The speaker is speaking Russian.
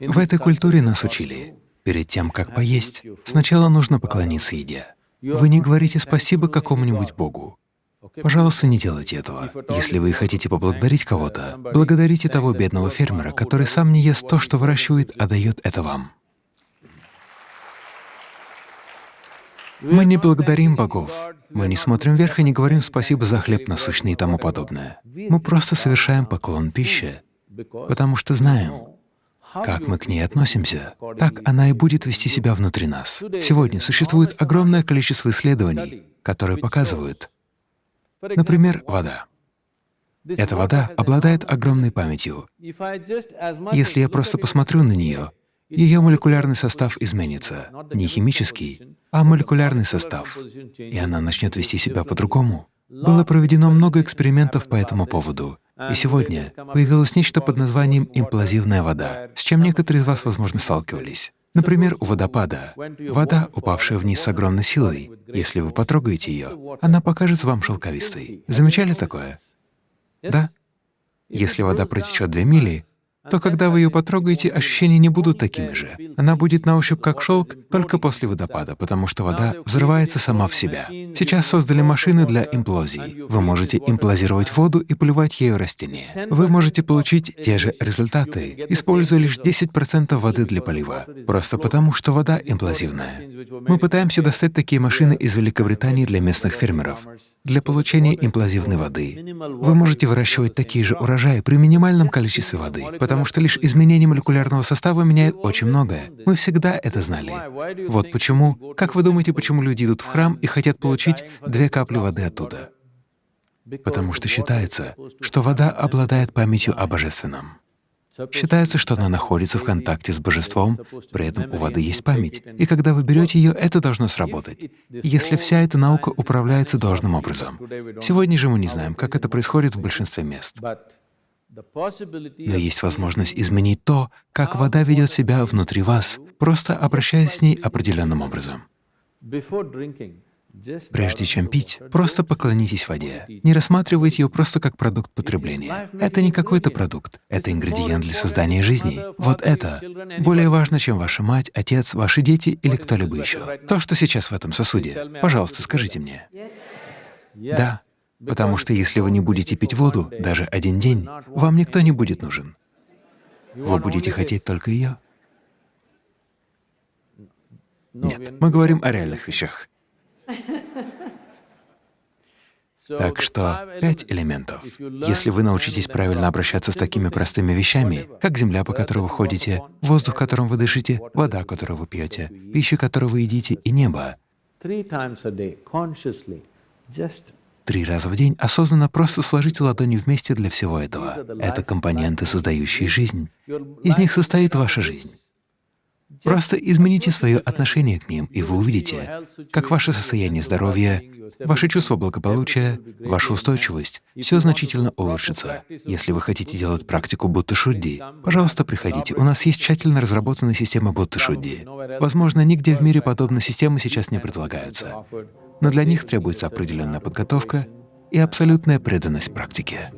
В этой культуре нас учили, перед тем, как поесть, сначала нужно поклониться еде. Вы не говорите спасибо какому-нибудь Богу. Пожалуйста, не делайте этого. Если вы хотите поблагодарить кого-то, благодарите того бедного фермера, который сам не ест то, что выращивает, а дает это вам. Мы не благодарим богов, мы не смотрим вверх и не говорим спасибо за хлеб насущный и тому подобное. Мы просто совершаем поклон пище, потому что знаем, как мы к ней относимся, так она и будет вести себя внутри нас. Сегодня существует огромное количество исследований, которые показывают, например, вода. Эта вода обладает огромной памятью. Если я просто посмотрю на нее, ее молекулярный состав изменится. Не химический, а молекулярный состав. И она начнет вести себя по-другому. Было проведено много экспериментов по этому поводу. И сегодня появилось нечто под названием имплазивная вода, с чем некоторые из вас, возможно, сталкивались. Например, у водопада. Вода, упавшая вниз с огромной силой, если вы потрогаете ее, она покажется вам шелковистой. Замечали такое? Да? Если вода протечет две мили, то когда вы ее потрогаете, ощущения не будут такими же. Она будет на ощупь как шелк только после водопада, потому что вода взрывается сама в себя. Сейчас создали машины для имплозий. Вы можете имплазировать воду и поливать ею растения. Вы можете получить те же результаты, используя лишь 10% воды для полива, просто потому что вода имплазивная. Мы пытаемся достать такие машины из Великобритании для местных фермеров для получения имплазивной воды. Вы можете выращивать такие же урожаи при минимальном количестве воды, потому что лишь изменение молекулярного состава меняет очень многое. Мы всегда это знали. Вот почему. Как вы думаете, почему люди идут в храм и хотят получить две капли воды оттуда? Потому что считается, что вода обладает памятью о Божественном. Считается, что она находится в контакте с Божеством, при этом у воды есть память, и когда вы берете ее, это должно сработать, если вся эта наука управляется должным образом. Сегодня же мы не знаем, как это происходит в большинстве мест. Но есть возможность изменить то, как вода ведет себя внутри вас, просто обращаясь с ней определенным образом. Прежде чем пить, просто поклонитесь воде. Не рассматривайте ее просто как продукт потребления. Это не какой-то продукт, это ингредиент для создания жизни. Вот это более важно, чем ваша мать, отец, ваши дети или кто-либо еще. То, что сейчас в этом сосуде. Пожалуйста, скажите мне. Да, потому что если вы не будете пить воду даже один день, вам никто не будет нужен. Вы будете хотеть только ее. Нет, мы говорим о реальных вещах. Так что пять элементов. Если вы научитесь правильно обращаться с такими простыми вещами, как земля, по которой вы ходите, воздух, которым вы дышите, вода, которую вы пьете, пища, которую вы едите, и небо, Три раза в день осознанно просто сложите ладони вместе для всего этого. Это компоненты, создающие жизнь. Из них состоит ваша жизнь. Просто измените свое отношение к ним, и вы увидите, как ваше состояние здоровья, ваше чувство благополучия, ваша устойчивость — все значительно улучшится. Если вы хотите делать практику Будды Шудди, пожалуйста, приходите. У нас есть тщательно разработанная система Будды Шудди. Возможно, нигде в мире подобные системы сейчас не предлагаются, но для них требуется определенная подготовка и абсолютная преданность практике.